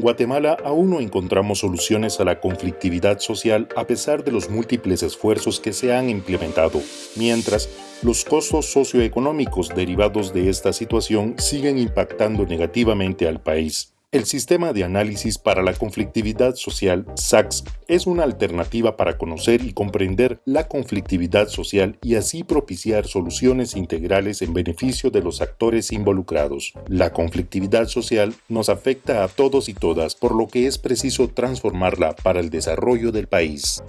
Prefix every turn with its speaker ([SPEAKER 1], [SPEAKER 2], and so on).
[SPEAKER 1] En Guatemala aún no encontramos soluciones a la conflictividad social a pesar de los múltiples esfuerzos que se han implementado, mientras los costos socioeconómicos derivados de esta situación siguen impactando negativamente al país. El sistema de análisis para la conflictividad social, SACS, es una alternativa para conocer y comprender la conflictividad social y así propiciar soluciones integrales en beneficio de los actores involucrados. La conflictividad social nos afecta a todos y todas, por lo que es preciso transformarla para el desarrollo del país.